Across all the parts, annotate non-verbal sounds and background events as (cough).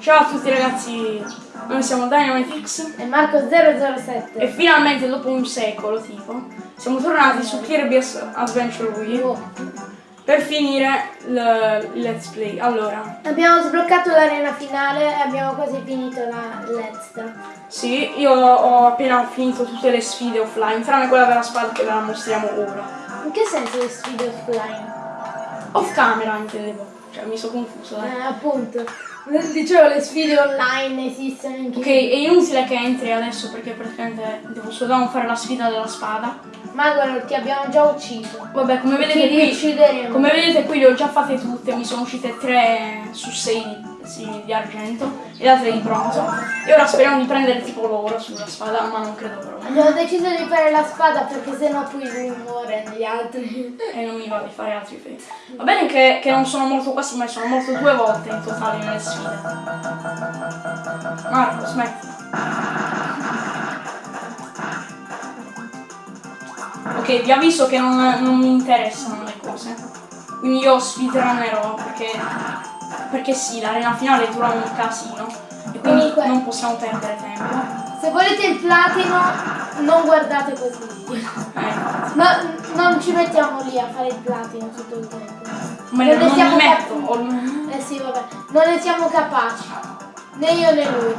Ciao a tutti ragazzi, noi siamo Dynamitix E Marco 007. e finalmente dopo un secolo tipo siamo tornati su Kirby's Adventure Wii Oh. per finire il let's play. Allora, Abbiamo sbloccato l'arena finale e abbiamo quasi finito la l'extra. sì, io ho appena finito tutte le sfide offline, tranne quella della spada che ve la mostriamo ora. In che senso le sfide offline? Off camera intendevo, cioè mi sono confuso dai. Eh, appunto. Dicevo le sfide online esistono in Ok, è inutile che entri adesso perché praticamente devo soltanto fare la sfida della spada. Ma guarda, ti abbiamo già ucciso. Vabbè, come vedete qui. Come vedete qui le ho già fatte tutte, mi sono uscite 3 su 6 sì, di argento e le altre di bronzo. E ora speriamo di prendere tipo l'oro sulla spada, ma non credo proprio. Abbiamo deciso di fare la spada perché sennò poi lui muore negli altri. E non mi va di fare altri fake. Va bene che, che non sono morto quasi mai, sono morto due volte in totale nelle sfide. Marco, smetti. Ok, vi avviso che non, non mi interessano le cose. Quindi io speedrunnerò perché, perché sì, l'arena finale dura un casino. E quindi Comunque- non possiamo perdere tempo. Se volete il platino, non guardate questo video. Eh, No, non ci mettiamo lì a fare il platino tutto il tempo. ma Non non, ne siamo metto. Eh sì, vabbè. Non ne siamo capaci. Né io né lui.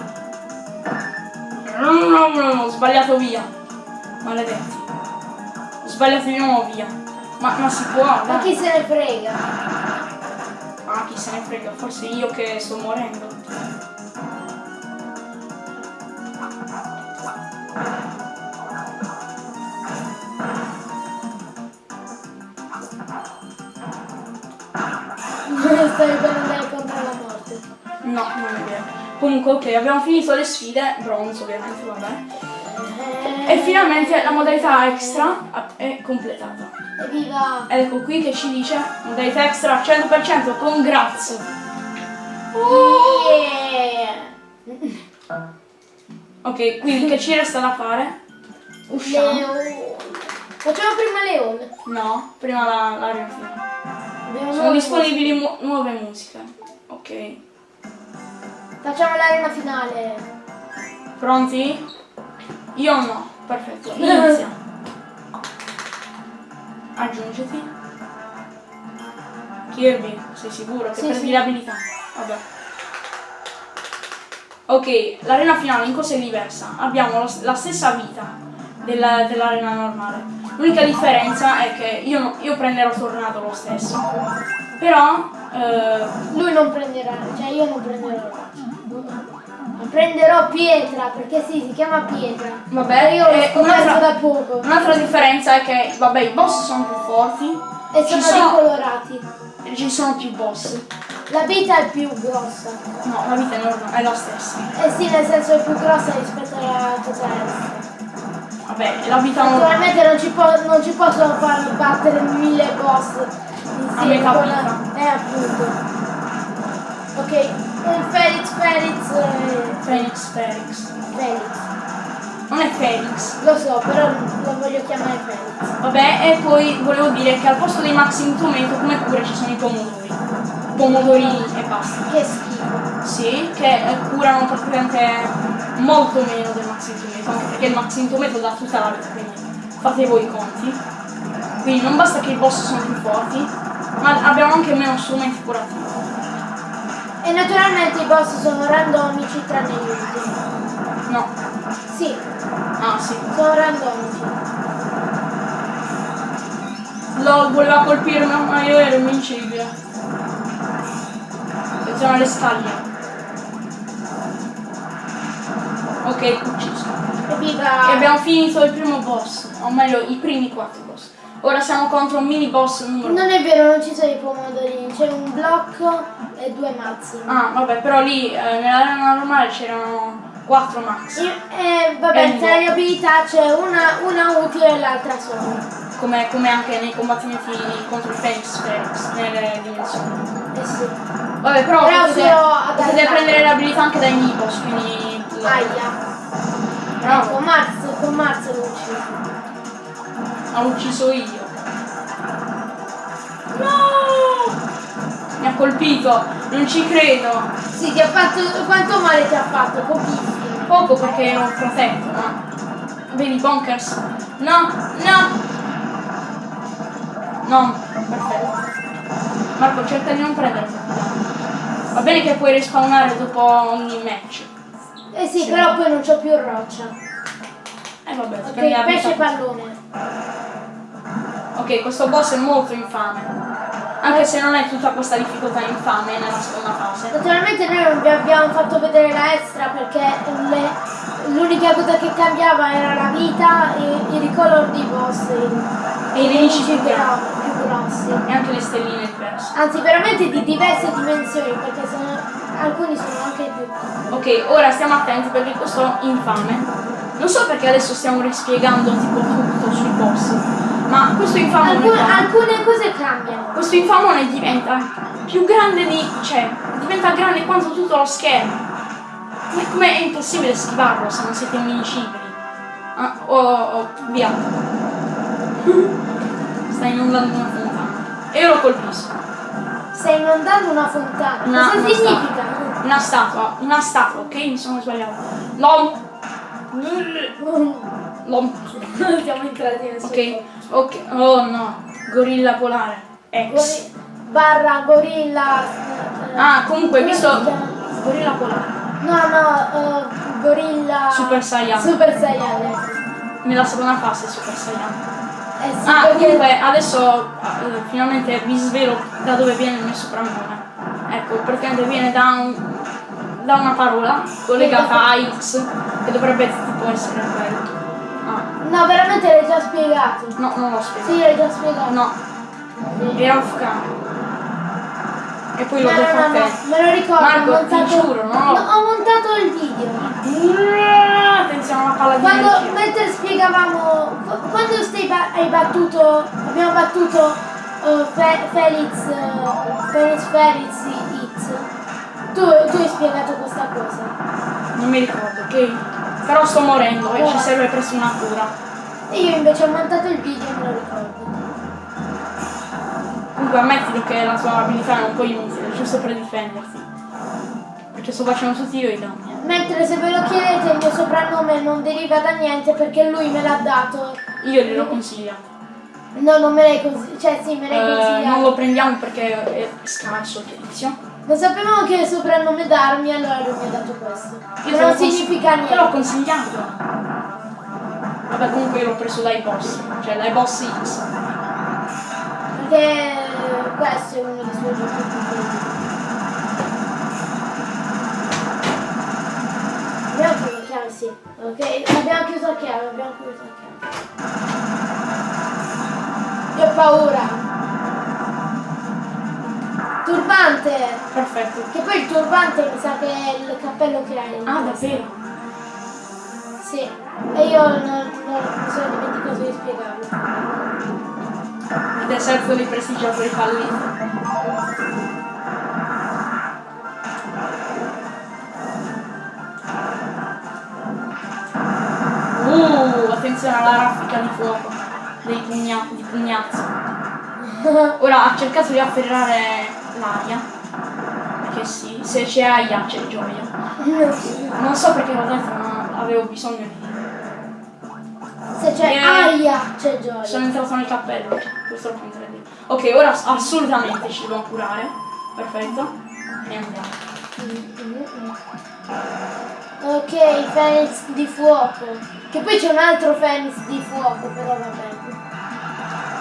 No, no, no, no, ho sbagliato via. Maledetti. Ho sbagliato di nuovo via. Ma, ma si può, Ma dai. chi se ne frega? Se ne frega, forse io che sto morendo. Stai per andare contro la morte. No, non è vero. Comunque, ok, abbiamo finito le sfide, bronzo ovviamente, vabbè. Eh, E finalmente la modalità extra è completata. Evviva! Ecco qui che ci dice modalità extra al 100%, congrats. Yeah! Ok, quindi che ci resta da fare? Usciamo. Leon. Facciamo prima Leon. No, prima la, la finale. Abbiamo Sono disponibili mu- nuove musiche. Ok. Facciamo l'arena finale. Pronti? Io no. Perfetto. Inizia. (laughs) Aggiungiti. Kirby, sei sicuro che Sì, prendi sì. l'abilità? Vabbè. Ok, l'arena finale in cosa è diversa? Abbiamo lo- la stessa vita della- dell'arena normale. L'unica differenza è che io, io prenderò tornato lo stesso. Però eh, Lui non prenderà, cioè io non prenderò. Prenderò pietra, perché sì, si chiama pietra. Vabbè, io l'ho e scoperto un'altra- da poco. Un'altra differenza è che, vabbè, i boss sono più forti E sono sono- ricolorati. e ci sono più boss. La vita è più grossa. No, la vita è, normale, è la stessa. Eh sì, nel senso è più grossa rispetto alla cosa extra. Vabbè, la vita normale. Naturalmente non ci, non ci possono far battere mille boss insieme metà con vita. la... Eh appunto. Ok, un Felix Felix eh, Phoenix, Felix. Felix. Non è Felix. Lo so, però lo voglio chiamare Felix. Vabbè, e poi volevo dire che al posto dei Maxim Tomato come cura ci sono i pomodori. Pomodorini e basta. Che schifo. Sì, che eh, curano praticamente molto meno del Maxim Tomato, anche perché il Maxim Tomato dà tutta la vita, quindi fate voi i conti. Quindi non basta che i boss sono più forti, ma abbiamo anche meno strumenti curativi. E naturalmente i boss sono randomici tranne gli ultimi. No. Sì, Ah sì. sono randomici. LOL voleva colpirmi, ma io ero invincibile. Attenzione alle scaglie. Ok, ucciso. E abbiamo finito il primo boss, o meglio i primi quattro boss. Ora siamo contro un mini boss numero Non è vero, non ci sono i pomodorini, c'è un blocco e due mazzi. Ah, vabbè, però lì eh, nell'arena normale c'erano quattro max, E, e, E vabbè, tra le abilità c'è una, una utile e l'altra sola. come, come anche nei combattimenti contro il Phoenix nelle dimensioni. Eh sì. Vabbè, però, Però potete, potete prendere le abilità anche dai mini boss, quindi... Aia. Bravo. Ecco, Marzo, con Marzo l'ho ucciso. L'ho ucciso io. No! Mi ha colpito, non ci credo. Sì, ti ha fatto. Quanto male ti ha fatto? Pochissimo. Poco perché ero protetto, ma... Vedi Bonkers? No, no! No, perfetto. Marco, cerca di non prendere danni. Va bene che puoi respawnare dopo ogni match. Eh sì, Sì. però poi non c'ho più roccia. Eh vabbè, ti Ok, prendi la pesce vita. pallone. Ok, questo boss è molto infame. Anche se non è tutta questa difficoltà infame nella seconda fase. Naturalmente noi non vi abbiamo fatto vedere la extra perché l'unica cosa che cambiava era la vita e i ricolor dei boss. E i nemici più più grossi. E anche le stelline diverse. Anzi, veramente di diverse dimensioni perché sono, alcuni sono anche più. Ok, ora stiamo attenti perché questo infame. Non so perché adesso stiamo rispiegando tipo tutto sui boss. Ma questo infamone Alcune, qua- alcune cose cambiano. questo infamone diventa più grande di. cioè, diventa grande quanto tutto lo schermo. Ma come è impossibile schivarlo se non siete invincibili? Ah, oh, oh, via. (laughs) Sta inondando una fontana. E io lo colpisco. Stai inondando una fontana. Una- Cosa una significa? Una statua, una statua, ok? Mi sono sbagliato. Lom. Siamo entrati nel Ok, ok. Oh no. Gorilla polare. X. Gori- barra gorilla. Ah, comunque, visto. Gorilla polare. No, no, eh, gorilla. Super Saiyan. Super Saiyan. ecco. Nella seconda fase Super Saiyan. Eh sì, Ah, perché- comunque adesso eh, finalmente vi svelo da dove viene il mio soprannome. Ecco, praticamente viene da, un- da una parola collegata a X che dovrebbe tipo essere quello. Ah, No, veramente l'hai già spiegato. no, non l'ho spiegato. Sì, l'hai già spiegato. No, Sì. era off camera. E poi l'ho No, detto no, a te. no, me lo ricordo. Marco, ho montato... ti giuro, no? No, ho montato il video. Attenzione alla palla di Quando, energia. mentre spiegavamo, qu- quando stai ba- hai battuto, abbiamo battuto eh, Fe- Felix, eh, Felix Felix X, tu, tu hai spiegato questa cosa. Non mi ricordo, ok? Però sto morendo e ci serve presto una cura. E io invece ho montato il video e me lo ricordo. Comunque ammettilo che la tua abilità è un po' inutile, giusto per difenderti. Perché sto facendo tutti io i danni. Mentre se ve lo chiedete il mio soprannome non deriva da niente perché lui me l'ha dato. Io glielo consigliato. No, non me l'hai consigliato. Cioè sì, me l'hai Eh, consigliato. non lo prendiamo perché è scarso il tizio. Non sapevamo che soprannome darmi, allora lui mi ha dato questo. Io Che non significa Te l'ho niente. consigliato. Vabbè comunque io l'ho preso dai boss, cioè dai boss X. Perché questo è uno dei suoi giochi preferiti. Abbiamo chiuso la chiave, sì. Ok, abbiamo chiuso la chiave, abbiamo chiuso la chiave. Che paura! Turbante! Perfetto. Che poi il turbante mi sa che è il cappello che hai. Ah davvero? Sì. E io non, non mi sono dimenticato di spiegarlo. Il deserto dei prestigiatori falliti. Uh, attenzione alla raffica di fuoco dei pugna- di pugnazzi. (laughs) Ora ha cercato di afferrare l'aria. Perché sì, se c'è aia c'è gioia. Non so perché l'ho detto, ma avevo bisogno di. Se c'è Eh. aia, c'è gioia. Sono entrato nel cappello, purtroppo in 3D. Ok, ora assolutamente ci dobbiamo curare. Perfetto. E andiamo. Ok, Phoenix di fuoco. Che poi c'è un altro Phoenix di fuoco, però va bene.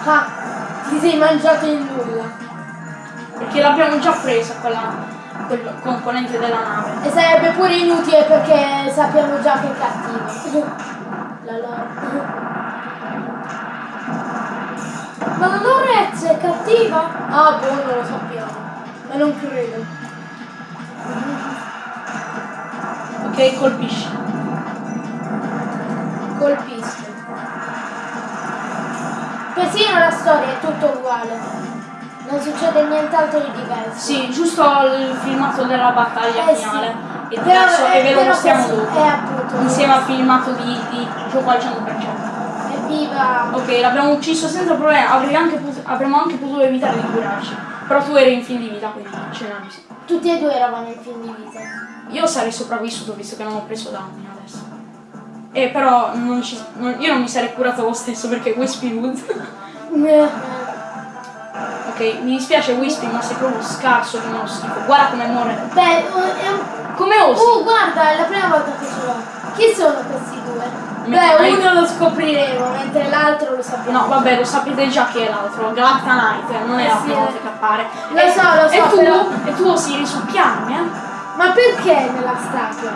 Ah, ti sei mangiato il nulla. Perché l'abbiamo già presa quella, quel componente della nave. E sarebbe pure inutile perché sappiamo già che è cattivo. La lore. Ma la Lorez è cattiva? Ah, boh, non lo sappiamo. Ma non credo. Ok, colpisci. Colpisco. Persino la storia è tutto uguale. Non succede nient'altro di diverso. Sì, giusto il filmato della battaglia Eh sì. finale. E, Però- adesso, eh, e ve lo questo dopo. È appunto. Insieme al filmato di, di gioco al 100%. Evviva! Ok, l'abbiamo ucciso senza problema, avrei anche avremmo anche potuto evitare di curarci. Però tu eri in fin di vita, quindi ce n'è bisogno. Tutti e due eravamo in fin di vita. Io sarei sopravvissuto visto che non ho preso danni adesso. E però non ci- non- io non mi sarei curato lo stesso perché Wispy Wood. (laughs) Eh, ok, mi dispiace Wispy, ma sei proprio scarso come uno schifo. Guarda come muore. Beh, eh, è un... Come osi? Oh, guarda, è la prima volta che ce l'ho. Chi sono questi due? Beh, uno lo scopriremo, mentre l'altro lo sappiamo. No, vabbè, lo sapete già chi è l'altro, Galacta Knight, non è la Sì, prima eh. volta che appare. Lo E- so, lo so, E tu, però- e tu osi risucchiarmi, eh? Ma perché nella statua?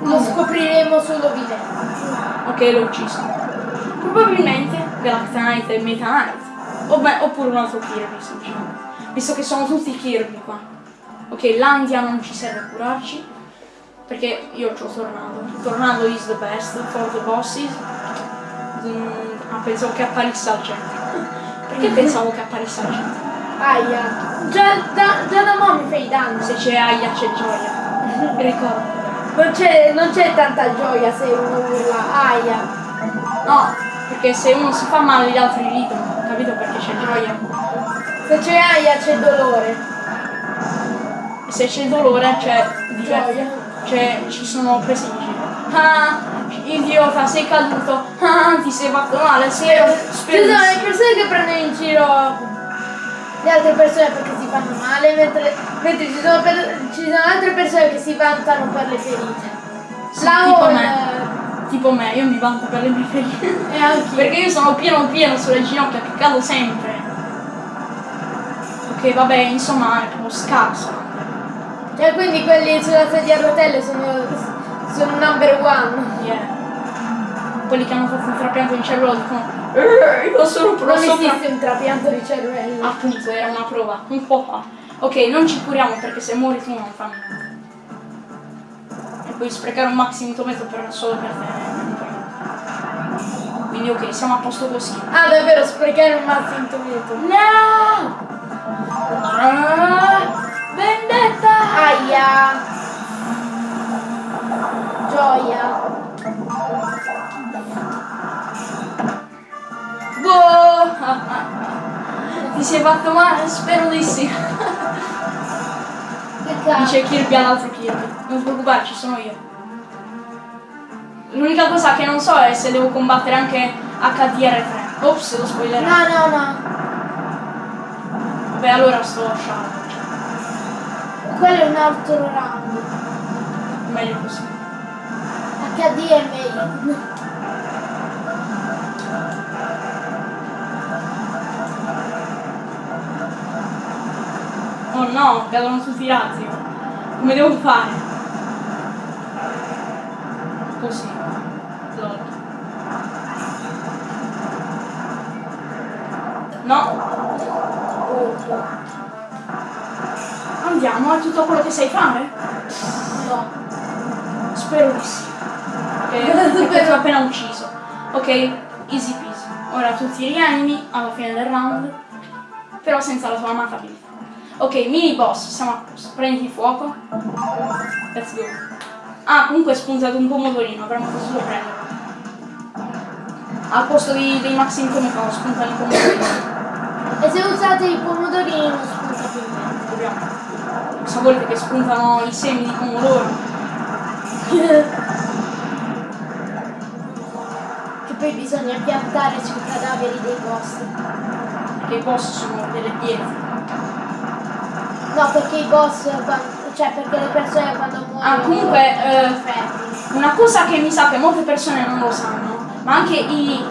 Lo scopriremo solo vivendo. Ok, l'ho ucciso. Probabilmente Galacta Knight e Meta Knight. O beh, oppure un altro Kirby, semplicemente. Visto che sono tutti Kirby qua. Ok, l'Andia non ci serve a curarci. Perché io ho Tornado. Tornado is the best for the bosses. Mm, ah, pensavo che apparisse al centro. Perché pensavo che apparisse al centro? Aia. Già da, già da mo' mi fai danno. Se c'è Aya c'è gioia. (laughs) Ricordo. Non c'è, non c'è tanta gioia se uno urla. Aia. No, perché se uno si fa male gli altri ridono, capito perché c'è gioia? Se c'è aia c'è dolore. E se c'è dolore c'è Gioia. Cioè ci sono presi in giro. Ah, idiota, sei caduto. Ah, ti sei fatto male, sei Ci sono le persone che prendono in giro le altre persone perché si fanno male, mentre, mentre ci, sono per- ci sono altre persone che si vantano per le ferite. Sì, La tipo. Tipo me, io mi vanto per le mie ferite. E anch'io. Perché io sono pieno pieno sulle ginocchia, che cado sempre. Ok, vabbè, insomma, è proprio scarso. Cioè quindi quelli sulla sedia a rotelle sono, sono number one. Yeah. Quelli che hanno fatto un trapianto di cervello dicono "Eh, io sono Non pro sopra esiste un trapianto di cervello. Appunto, era una prova, un po' fa. Ok, non ci curiamo perché se muori tu non fa niente. Puoi sprecare un maxi mitometro per, solo per te. Quindi ok, siamo a posto così. Ah davvero sprecare un mazzo intometo. No! Ah, vendetta! Aia. Gioia. Boh! (laughs) Ti sei fatto male? Spero di sì. (laughs) Dice Kirby all'altro Kirby. Non ti preoccupare, ci sono io. L'unica cosa che non so è se devo combattere anche HDR3. Ops, lo spoiler. No, no, no. Vabbè, allora sto lasciando. Quello è un altro round. Meglio così. HD è meglio. No, cadono tutti i razzi. Come devo fare? Così. Lol. No, andiamo, è tutto quello che sai fare? No. Spero di sì. Ok, (laughs) perché ti ho appena ucciso. Ok, easy peasy. Ora tu ti rianimi alla fine del round, però senza la tua amata abilità. Ok, mini boss, siamo a posto. Prendi fuoco. Let's go. Ah, comunque è spuntato un pomodorino, avremmo potuto prenderlo. Al posto di- dei maxi incomico spuntano i pomodorini. E se usate i pomodorini non spunta più niente. Dobbiamo. Sapete che spuntano i semi di pomodoro. (laughs) Che poi bisogna piantare sui cadaveri dei boss. Che i boss sono delle pietre. No, perché i boss, cioè perché le persone quando muoiono... Ah, comunque, eh. Una cosa che mi sa che molte persone non lo sanno, ma anche i.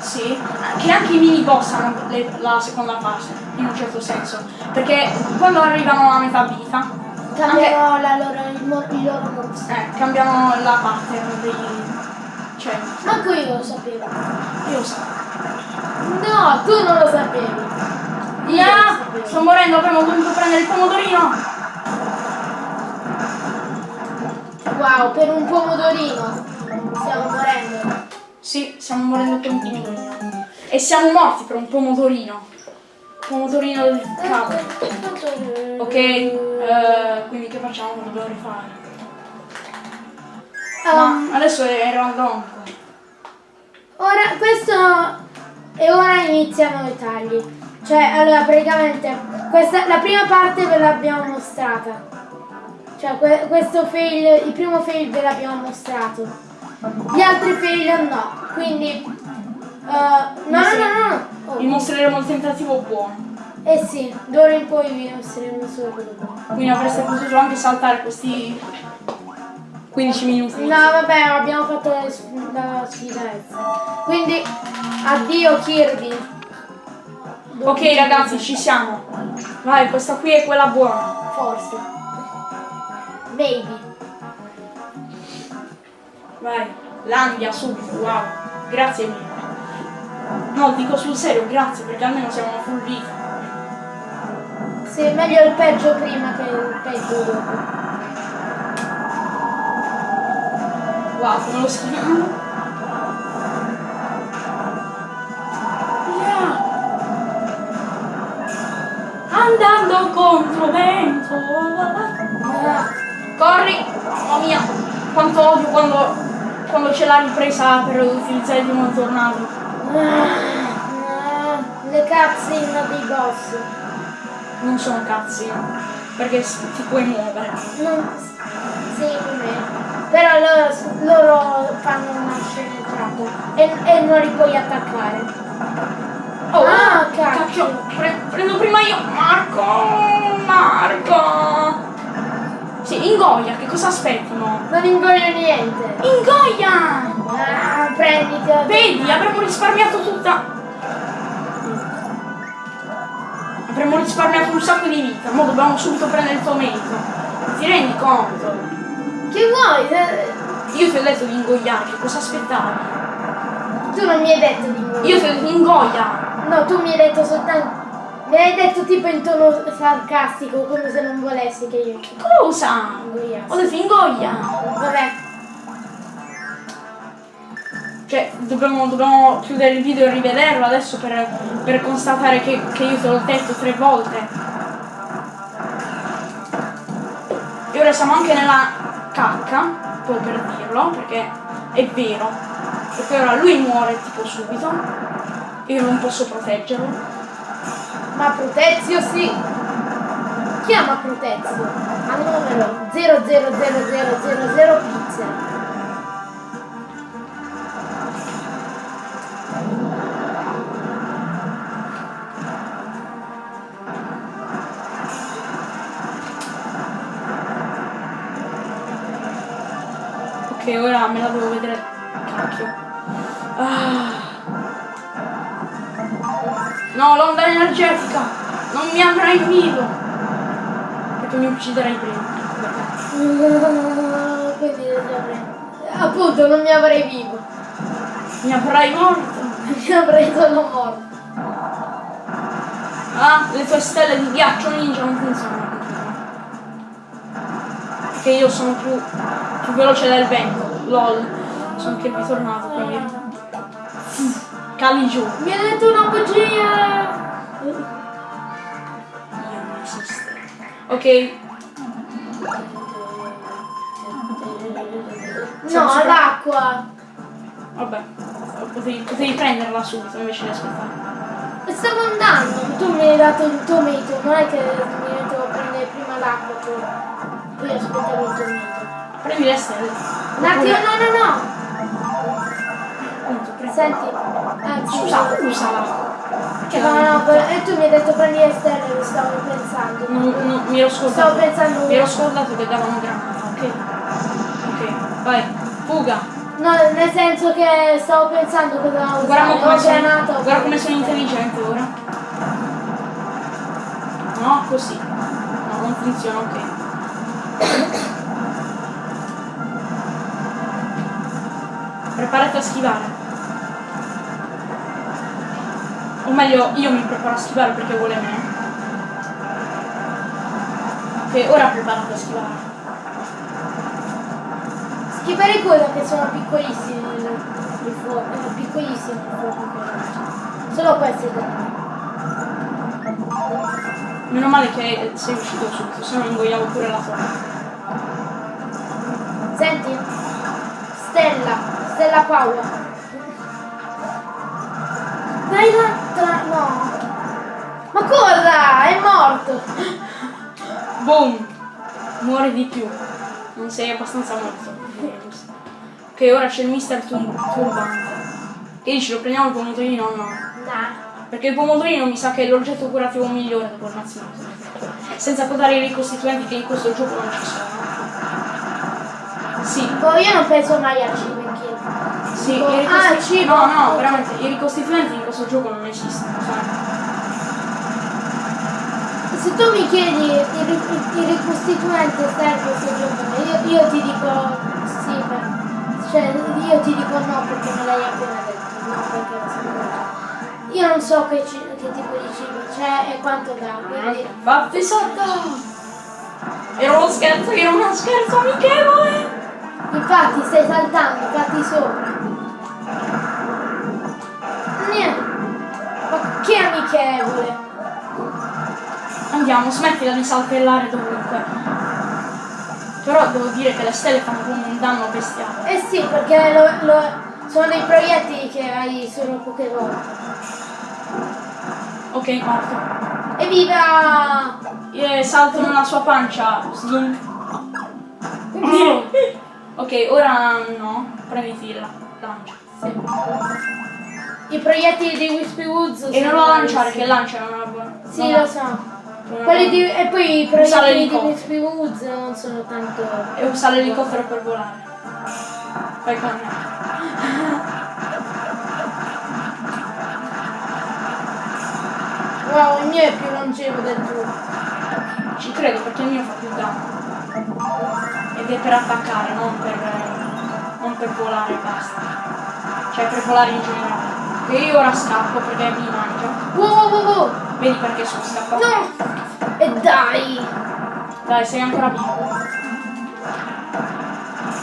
Sì, che anche i mini boss hanno le- la seconda fase, in un certo senso. Perché quando arrivano a metà vita, anche, Cambiano la loro, il, il loro moves. eh, cambiano la pattern dei. Cioè, Manco io lo sapevo. io lo so. No, tu non lo sapevi. Ah, sapevo. Sto morendo, avremmo dovuto prendere il pomodorino. Wow, per un pomodorino stiamo morendo. Sì, stiamo morendo per un pomodorino. E siamo morti per un pomodorino. Pomodorino del cavolo. Ok, eh, quindi che facciamo? Lo dobbiamo rifare. Um, Ma adesso è random. ora, questo... E ora iniziano i tagli. Cioè, allora, praticamente, questa, la prima parte ve l'abbiamo mostrata. Cioè, que- questo fail, il primo fail ve l'abbiamo mostrato. Gli altri fail no. Quindi... eh, no, no, no, no. Oh, Vi mostreremo il tentativo buono. Eh sì, d'ora in poi vi mostreremo solo quello buono. Quindi avreste potuto anche saltare questi 15 minuti. No, vabbè, abbiamo fatto la, schifezza. Quindi, addio Kirby. Ok ragazzi, ci siamo. Vai, questa qui è quella buona. Forse. Maybe. Vai, Landia subito, wow. Grazie mille. No, dico sul serio, grazie, perché almeno siamo a full vita. Sì, meglio il peggio prima che il peggio dopo. Wow, come lo schiamo? Quanto odio quando, quando c'è la ripresa per utilizzare di nuovo il tornado. ah, le cutscene dei boss. Non sono cazzi, perché ti puoi muovere. Non, sì. Però loro, loro fanno una sceneggiata e, e non li puoi attaccare. Oh, Ah, cacchio. Pre- prendo prima io. Marco! Marco! Sì, ingoia, che cosa aspetti mo? Non ingoio niente. Ingoia! Ah, prenditi. Vedi, avremmo risparmiato tutta. Avremmo risparmiato un sacco di vita, ma dobbiamo subito prendere il tuo merito. Ti rendi conto? Che vuoi? Eh, Io ti ho detto di ingoiare, che cosa aspettavi? Tu non mi hai detto di ingoiare. Io ti ho detto ingoia! No, tu mi hai detto soltanto. Mi hai detto tipo in tono sarcastico, come se non volessi che io Cosa? ingoiassi. Ho detto ingoia! Vabbè, Cioè, dobbiamo, dobbiamo chiudere il video e rivederlo adesso per, per constatare che, che io te l'ho detto tre volte. E ora siamo anche nella cacca, proprio per dirlo, perché è vero. Perché ora lui muore tipo subito. Io non posso proteggerlo. Ma Protezio sì. Chiama Protezio al numero 000000 pizza. Ora me la devo energetica! Non mi avrai vivo! Perché mi ucciderai prima. Quindi Appunto, non mi avrei vivo. Mi avrai morto! Mi avrei solo morto. Ah, le tue stelle di ghiaccio ninja non funzionano. Perché io sono più, più veloce del vento. LOL. Sono anche ritornato quindi. Cali giù. Mi ha detto una bugia. Io non esisto. Ok, No, l'acqua. vabbè. Potevi, potevi prenderla subito invece di aspettare. Stavo andando. Tu mi hai dato il tuo mito. Non è che mi a prendere prima l'acqua. Poi, poi aspettavo il tuo mito. Prendi le stelle. Un attimo, no, no, no. Senti. Anzi, Scusa, usala. Che No, no, e tu mi hai detto prendi le stelle, lo stavo pensando. Non, non- mi ero scordato. Stavo pensando- Mi ero scordato che davano granata, ok? Ok, vai, fuga. No, nel senso che stavo pensando cosa usare. Guarda come, sono, guarda come sono intelligente ora. No, così. No, non funziona, ok. (coughs) Preparati a schivare. Meglio, io mi preparo a schivare perché vuole me. Ok, ora preparati a schivare. Schifare quello che sono piccolissimi i fuochi. eh, Piccolissimi i fuochi. quelli. Solo questi due. Meno male che sei uscito subito, se no ingoiavo pure la tua. Senti? Stella. Stella Paola. Dai là, tra... no. Ma cosa? È morto! Boom! Muore di più. Non sei abbastanza morto. Ok, ora c'è il Mister Tur- Turbante. Che dici, lo prendiamo il pomodorino o no? Nah. Perché il pomodorino mi sa che è l'oggetto curativo migliore il mazzino. Senza contare i ricostituenti che in questo gioco non ci sono. Sì, Boh, io non penso mai al cibo. Sì, i ah, ricosti- cibo. No, no, veramente, i ricostituenti in questo gioco non esistono, sai? Se tu mi chiedi il, ri- il ricostituente in questo gioco, io, io ti dico sì, per- cioè io ti dico no perché me l'hai appena detto, no perché sapevo. Io non so che, che tipo di cibo c'è e quanto dà, quindi Fatti sotto! Era uno scherzo, era uno scherzo amichevole! infatti stai saltando, fatti sopra. Ma che amichevole! Andiamo, smettila di saltellare dovunque. Però devo dire che le stelle fanno come un danno bestiale. Eh sì, perché lo- lo- sono dei proiettili che hai solo poche volte. Ok, morto. Evviva! E salto nella sua pancia. Slunk. (laughs) ok, ora no. Prenditi la lancia. I proiettili di Wispy Woods E non la lanciare, che lancia non è buona. Sì, lo so. Quelli di, e poi i proiettili di. Wispy Woods non sono tanto... E usa l'elicottero per volare. Fai con me. Wow, il mio è più longevo del tuo. Ci credo perché il mio fa più danno. Ed è per attaccare, non per, non per volare basta. Cioè per volare in generale. E io ora scappo perché mi mangia. Wow, wow, wow, wow. Vedi perché sono scappato? No! E dai! Dai, sei ancora vivo.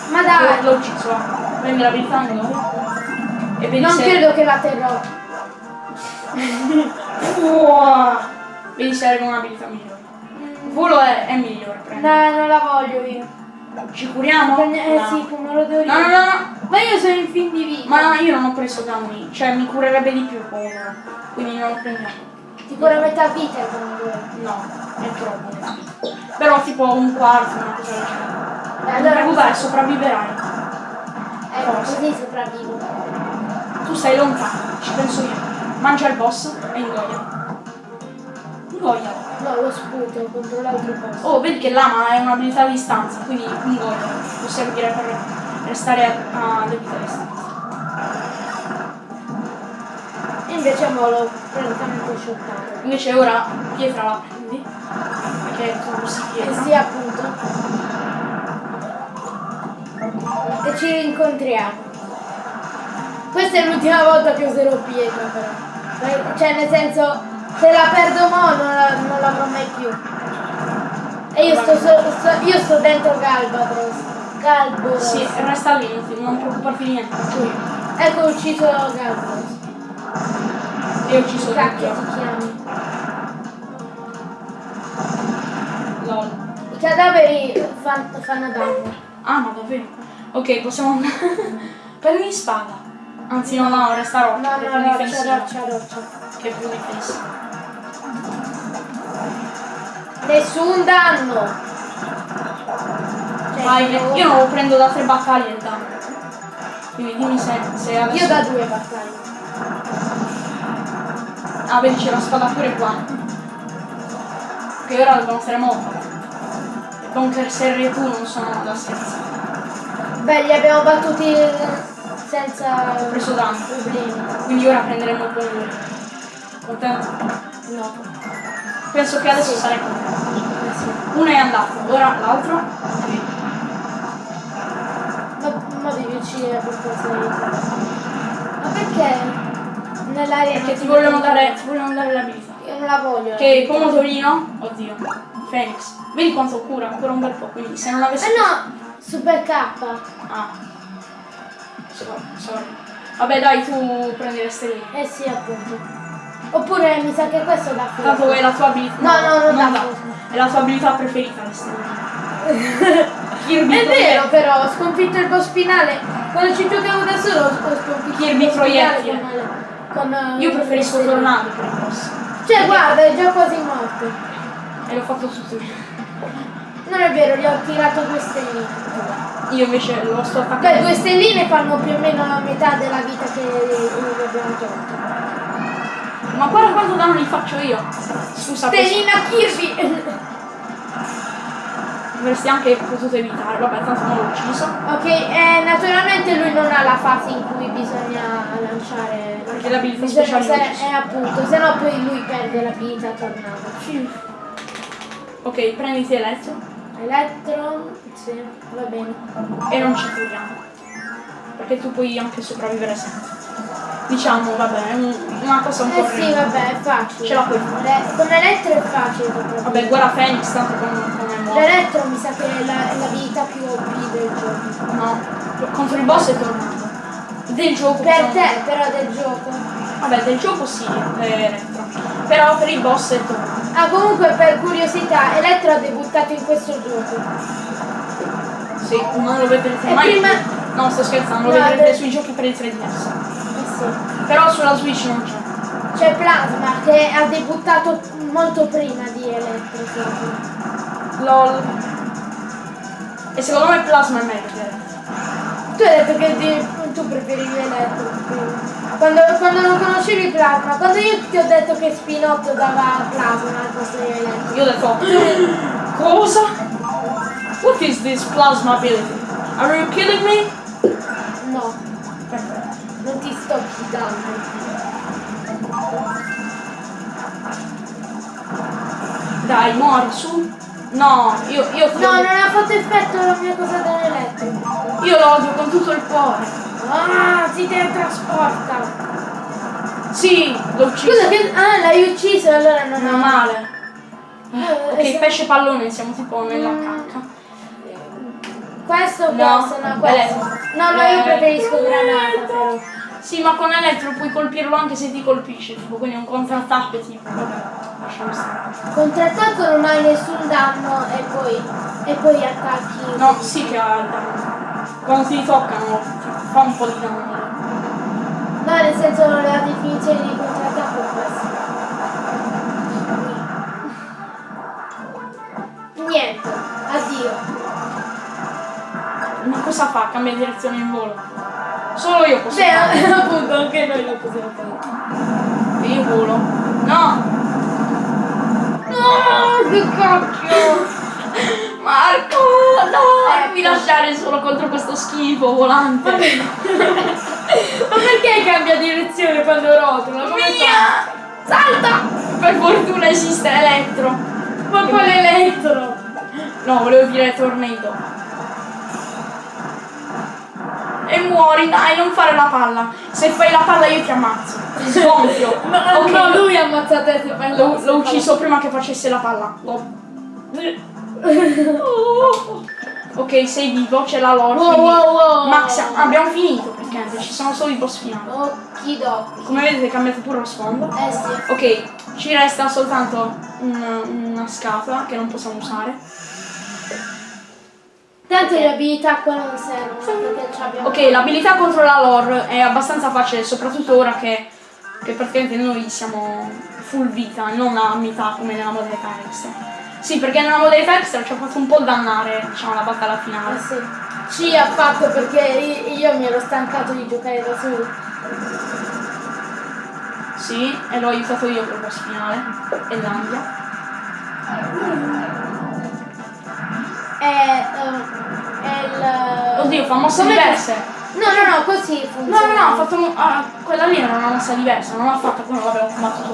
Ma dai! L'ho ucciso. Prendi l'abilità angolo. E vedi Non se... credo che la terrò. (laughs) Wow. Vedi se arriva un'abilità migliore. Il volo è, è migliore, prendi. No, non la voglio io. Ci curiamo? Eh No. sì, come lo devo No, no, dire. no, no. Ma io sono in fin di vita. Ma io non ho preso danni, cioè mi curerebbe di più con uno, quindi non lo prendiamo. Tipo la metà vita comunque. No, è troppo. Però tipo un quarto, una cosa del genere. Eh, allora preoccupare, sopravviverai. Forse. così sopravvivo. Tu stai lontano, ci penso io. Mangia il boss e ingoia. Ingoia. No, lo sputo contro l'altro posto. Oh, vedi che l'ama è un'abilità a distanza, quindi ingoia. Può servire per restare a, a debita distanza. E invece mo l'ho praticamente shottato. Invece ora pietra la prendi. Perché tu usi E pietra. sì, appunto. E ci rincontriamo. Questa è l'ultima volta che userò pietra però. Cioè nel senso, se la perdo mo non, la- non l'avrò mai più. E io sto, so- sto- io sto dentro Galbatros. Galboros. Sì, resta lì, non ti- non preoccuparti di niente, io. Ecco ho ucciso Galbatros. Io ho ucciso Cacchio ti chiami. Lol. I cadaveri fan- fanno danno. Ah, ma davvero? Ok, possiamo andare. (laughs) Prendi spada. Anzi, no, no, resta roccia. No, no, roccia, roccia, roccia. Che è più difensiva. Nessun danno. Cioè, Vai, io- io non lo prendo da tre battaglie il danno. Quindi dimmi se, se adesso. Io da due battaglie. Ah, vedi, c'è la spada pure qua. Che ora dobbiamo stare molto. I bunker serri e tu non sono da scherzo. Beh, li abbiamo battuti senza Ho preso danno. problemi. Quindi ora prenderemo il buon Contento? No. Penso che adesso sarei contento. Uno è andato, ora l'altro. Ma, ma devi uccidere per forza di. Ma perché? Nell'aria Perché non ti vogliono dare, ti vogliono dare l'abilità. Io non la voglio. Che pomodorino, oddio, Phoenix, vedi quanto cura, ancora un bel po', quindi se non avessi... Eh no! Super K. Ah. Sorry, sorry. Vabbè dai, tu prendi le stelle. Eh sì, appunto. Oppure mi sa che questo dà fuoco. Tanto è la tua abilità. No, no, non dà. fuoco. È la tua abilità preferita. (laughs) Kirby È vero però, ho sconfitto il boss finale. Quando ci giocavo da solo ho sconfitto Kirby il boss finale proiettile. con, con, eh, Io preferisco tornado per boss. Cioè, guarda, è già quasi morto. E l'ho fatto tutto io. Non è vero, gli ho tirato due stelline. Io invece lo sto Beh, attaccando. due stelline fanno più o meno la metà della vita che gli abbiamo tolto. Ma guarda quanto danno li faccio io. Scusa, Stellina Kirby! avresti anche potuto evitare. Vabbè, tanto non l'ho ucciso. ok, eh, naturalmente lui non ha la fase in cui bisogna lanciare. Perché le abilità bisogna speciali se-. Eh, appunto, se no poi lui perde l'abilità tornata. Ok, prenditi elettro Elettro, sì, va bene. e non ci curiamo. Perché tu puoi anche sopravvivere sempre. Diciamo, vabbè, è un- una cosa un po' Eh sì, vabbè, è facile. Ce la puoi fare. Le- con elettro è facile. proprio. Vabbè, guarda Phoenix, tanto come, come morto. L'elettro mi sa che è la- è l'abilità più OP del gioco. No, contro il boss è tornato. Del gioco Per possiamo- te, però, del gioco. Vabbè, del gioco sì, è elettro. Però per il boss è tornato. Ah, comunque, per curiosità, Elettro ha debuttato in questo gioco. Sì, non lo vedrete mai. prima- No, sto scherzando, lo No, vedrete de- sui giochi per il 3DS. Sì. Però sulla Switch non c'è. C'è Plasma che ha debuttato molto prima di Elettro. proprio. LOL. E secondo me Plasma è meglio. Tu hai detto che di- tu preferivi Elettro. prima. Quando, quando non conoscevi Plasma, quando io ti ho detto che Spinotto dava Plasma al posto di Elettro. Io ho detto, cosa? What is this plasma ability? Are you kidding me? No, Perfetto. Sto fidando. Dai, muori su. No, io, io No, non ha fatto effetto la mia cosa dell'elettro. Io lo odio con tutto il cuore. Ah, si teletrasporta. Sì, l'ho ucciso. Scusa che... Ah, l'hai ucciso allora non è male. Eh, Ok, eh, pesce pallone, siamo tipo nella Mm. cacca. Questo o No, questo? No, questo. No, no, io preferisco granata però. Sì, ma con elettro puoi colpirlo anche se ti colpisce, tipo, quindi è un contrattacco tipo. Vabbè, lasciamo stare. Contrattacco non hai nessun danno e poi, e poi attacchi. No, sì che ha danno. Quando ti toccano fa un po' di danno. No, nel senso la definizione di contrattacco è questa. Niente, addio. Ma cosa fa? Cambia direzione in volo. Solo io posso Beh, fare. (laughs) appunto anche noi lo possiamo fare. Io volo. No! No, che cacchio! Marco! No! Ecco. Non mi lasciare solo contro questo schifo volante. (laughs) Ma perché cambia direzione quando rotola? Come fa? Via! Salta! Per fortuna esiste elettro. Ma quale elettro? No, volevo dire tornado. E muori, dai, non fare la palla. Se fai la palla io ti ammazzo. Ti sgonfio. (laughs) No, Ok, no, lui ammazza te se fai L'ho, l'ho ucciso prima che facesse la palla. L'ho- (laughs) Ok, sei vivo, c'è la lore. Wow, wow, wow. Max, abbiamo finito praticamente, ci sono solo i boss finali. Okidoki. Come vedete è cambiato pure lo sfondo. Eh sì. Ok, ci resta soltanto una, una scatola che non possiamo usare. Tanto le abilità qua non servono ci abbiamo. Ok, l'abilità contro la lore è abbastanza facile, soprattutto ora che, che praticamente noi siamo full vita, non a metà come nella modalità extra. Sì, perché nella modalità extra ci ha fatto un po' dannare, diciamo, la battaglia Eh finale. sì. Sì, ha fatto perché io io mi ero stancato di giocare da solo. Sì, e l'ho aiutato io per il boss finale. E l'Andia. È, è il. Oddio, fa mosse Come- diverse. No, no, no, così No, funziona. no, no, ha fatto. ah, quella lì era una mossa diversa, non l'ha fatta come l'avevo combattuto.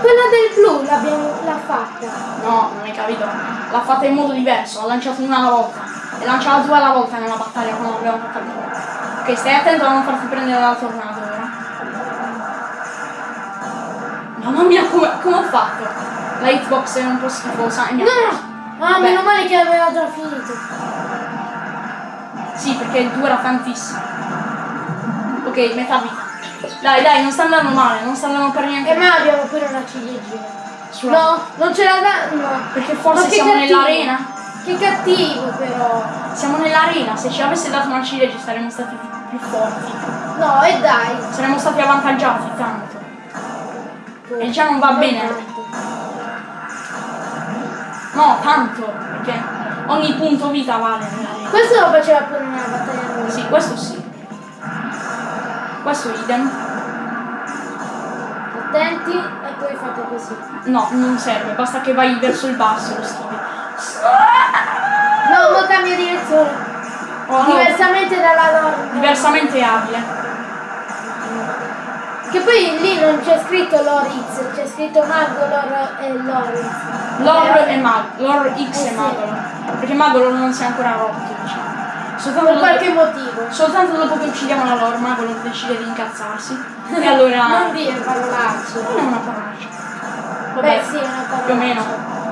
Quella del blu l'abbiamo l'ha fatta. No, non hai capito. L'ha fatta in modo diverso, ha lanciato una alla volta. E lanciava due alla volta nella battaglia quando l'abbiamo fatta prima. Ok, stai attento a non farti prendere dalla tornado ora. Mamma mia, come, come ho fatto? La hitbox è un po' schifosa No, preso. no. Ah, Vabbè. meno male che aveva già finito. Sì, perché il 2 era tantissimo. Ok, metà vita. Dai, dai, non sta andando male, non sta andando per niente E noi abbiamo pure una ciliegina. Sulla- No, non ce la dà. No. Perché forse siamo cattivo. nell'arena. Che cattivo però. Siamo nell'arena, se ci avesse dato una ciliegia saremmo stati più forti. No, e dai. Saremmo stati avvantaggiati tanto. poco. E già non va bene. tanto. No, tanto, perché ogni punto vita vale. Questo lo faceva pure nella battaglia rossa. Sì, questo sì. Questo idem. Attenti e poi fate così. No, non serve, basta che vai verso il basso lo schivi. No, ma cambia direzione. Oh, no, Diversamente dalla norma. diversamente abile. Che poi lì non c'è scritto Loritz, c'è scritto Magolor e Loritz. Lore e Mag, Lore X e sì. Magolor. Perché Magolor non si è ancora rotto, diciamo. Soltanto Per dopo, qualche motivo. soltanto dopo che uccidiamo la Lore, Magolor decide di incazzarsi. E allora. (laughs) Non dire parolacce. Non è una parolaccia. Beh sì, è una parola. Più o meno.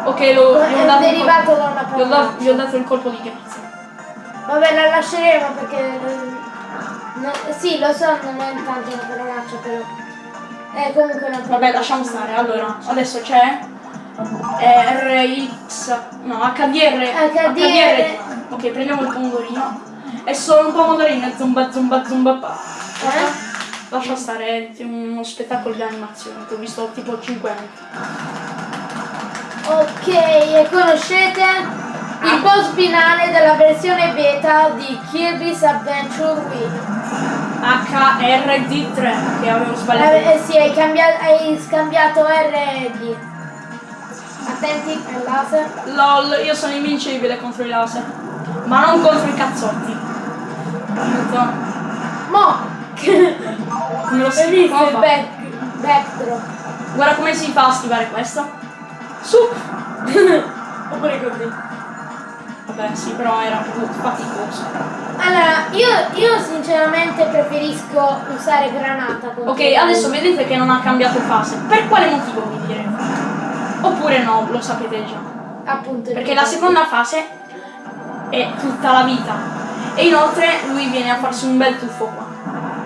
Ok, lo, gli ho dato derivato da una gli ho dato, parolaccia. gli ho dato il colpo di grazia. Vabbè, la lasceremo perché... no- sì, lo so, non è tanto una parolaccia, però... È comunque una parolaccia. Vabbè, lasciamo stare. Allora, adesso c'è RX, no, HDR. HDR. Ok, prendiamo il pomodorino. È solo un pomodorino zumba zumba zumba pa. Eh? Lascia stare, è uno spettacolo di animazione che ho visto tipo 5 anni. Ok, e conoscete il boss finale della versione beta di Kirby's Adventure Wii? HRD3 che avevo sbagliato. Eh, eh sì, hai, cambiato, hai scambiato R e laser. LOL, io sono invincibile contro i laser. Ma non contro i cazzotti. Aiuto. Mo! (laughs) Come lo fa? back, backdrop? Guarda come si fa a schivare questo. Su! (laughs) Oppure così. Vabbè, sì, però era faticoso. Allora, io, io sinceramente preferisco usare granata. Ok, adesso vedete che non ha cambiato fase. Per quale motivo mi direte? Oppure no, lo sapete già. Appunto. Perché la seconda fase è tutta la vita. E inoltre lui viene a farsi un bel tuffo qua.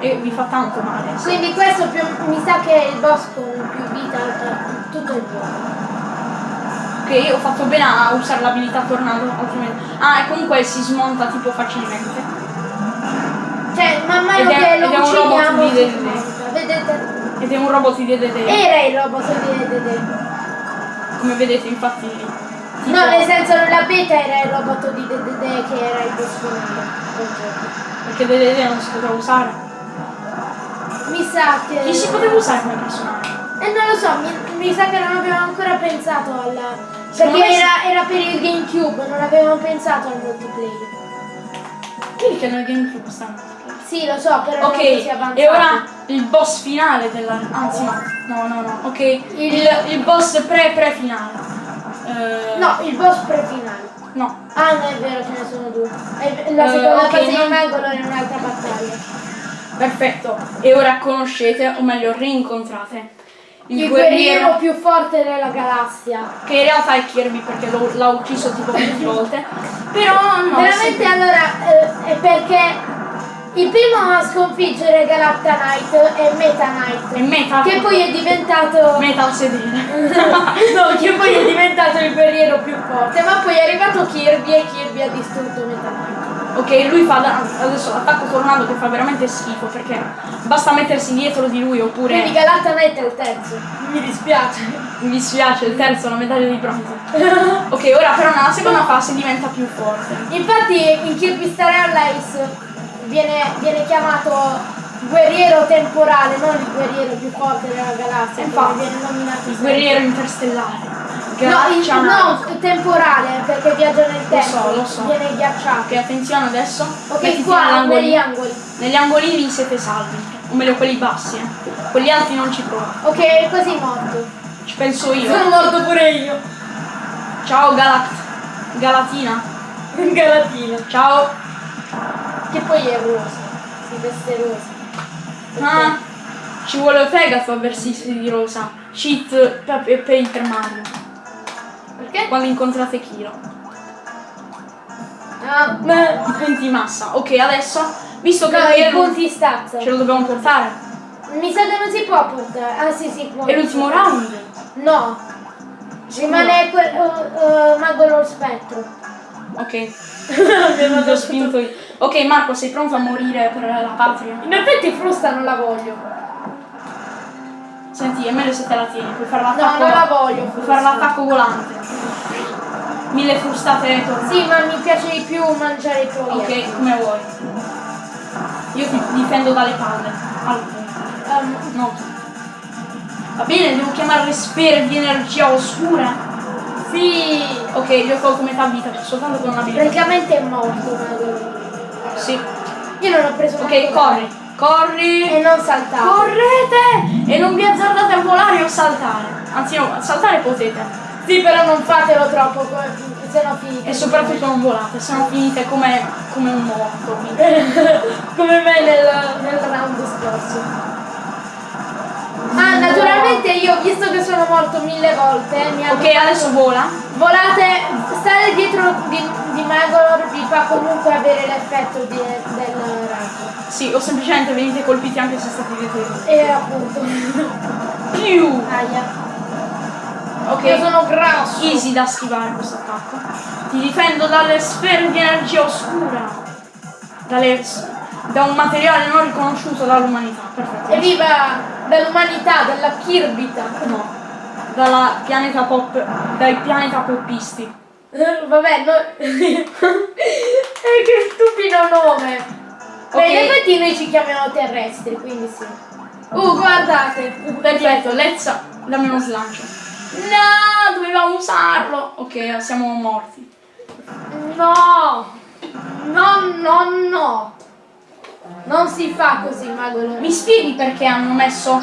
E vi fa tanto male. Quindi questo più, mi sa che è il boss con più vita tutto il gioco. Ok, ho fatto bene a usare l'abilità tornado, altrimenti. Ah, e comunque si smonta tipo facilmente. Cioè, man mano Ed è- che lo smonta. Vedete? Ed è un robot di DDD. Era il robot di Dedede. Come vedete, infatti. No, nel senso nella beta era il robot di Dedede che era il gioco. Perché DDD non si poteva usare. Mi sa che... Chi si poteva usare come personaggio? Eh non lo so, mi, mi sa che non abbiamo ancora pensato alla... Secondo Perché era, era per il Gamecube, non avevamo pensato al multiplayer. Vedi che nel GameCube stanno. Sì, lo so, però Ok, e ora il boss finale della. Anzi no, no, no, no. Ok, il, il boss pre-pre finale. Eh, No, il boss pre-finale. No. Ah, non è vero, ce ne sono due. È- La seconda ok, fase non- di Magolo è un'altra battaglia. Perfetto. E ora conoscete, o meglio rincontrate, il, Il guerriero, guerriero più forte della galassia. che in realtà è Kirby perché l'ha ucciso tipo 20 volte. Però no. Veramente allora eh, è perché il primo a sconfiggere Galacta Knight è Meta Knight. È meta. Che poi è diventato. Meta al (laughs) sedere. no, che poi è diventato il guerriero più forte. Ma poi è arrivato Kirby e Kirby ha distrutto Meta Knight. Ok, lui fa da- adesso l'attacco tornado che fa veramente schifo perché basta mettersi dietro di lui oppure Quindi Galacta Knight è il terzo. Mi dispiace. mi dispiace, il terzo, la medaglia di bronzo. Ok, ora però nella seconda fase diventa più forte. Infatti in Kirby Star Allies viene, viene chiamato guerriero temporale, non il guerriero più forte della galassia, Infatti, viene nominato Il guerriero interstellare. No, il, Ghiaccia no, temporale, perché viaggia nel tempo. so, lo so. Viene ghiacciato. Ok, attenzione adesso. Ok, qua, negli angoli. Negli angolini siete salvi. O meglio quelli bassi, eh. Quelli alti non ci provate. Ok, è quasi morto. Ci penso io. Sono morto pure io. Ciao Galat. Galatina. Galatina. Ciao. Che poi è rosa. Si veste rosa. Ah, ci vuole fegato a vestirsi di rosa. Cheat per, per Paper Mario. Perché? Quando incontrate Kiro. Ah, beh. I punti massa. Ok, adesso, visto che No, i punti stazza. ce lo dobbiamo portare. Mi sa che non si può portare. Ah sì, si può. È l'ultimo round. No. Rimane quel, uh, uh, Mago lo spettro. Ok. (laughs) Abbiamo già spinto io. Ok, Marco, sei pronto a morire per la patria? In effetti frusta non la voglio. Senti, è meglio se te la tieni, puoi fare No, l'attacco. non la voglio. Puoi fare l'attacco volante. Mille frustate tornate. Sì, ma mi piace di più mangiare i proiettili. Ok, come vuoi. Io ti difendo dalle palle. Alcune. Ehm, No. Va bene, devo chiamare le sfere di energia oscura. sì, Ok, gli ho tolto metà vita, soltanto con una abilità. praticamente è morto. Mago. Sì. Io non ho preso Ok, corri. Corri. E non saltare. Correte! E non vi azzardate a volare o saltare. Anzi no, saltare potete. Sì, però non fatelo troppo, se no finite. E soprattutto non volate, se no finite come, come un morto. (laughs) come me nel, nel round scorso. Ah, naturalmente io, visto che sono morto mille volte, mi hanno Ok, adesso vola. volate, stare dietro di, di Magor vi fa comunque avere l'effetto del raggio. Sì, o semplicemente venite colpiti anche se state dietro di lui. E appunto. Piu! Aia. Ok. Io sono grasso. Easy da schivare questo attacco. Ti difendo dalle sfere di energia oscura. Dalle da un materiale non riconosciuto dall'umanità. Perfetto. Evviva dall'umanità, dalla Kirbita. No. Dalla pianeta pop. dai pianeta poppisti. Eh, Vabbè, no... (laughs) eh, che stupido nome. Beh, Ok. in effetti noi ci chiamiamo terrestri, quindi sì. Uh, guardate. Perfetto, Let's dammi uno slancio. No, dovevamo usarlo. Ok, siamo morti. No! No, no, no! Non si fa così, Magolo. Mi spieghi perché hanno messo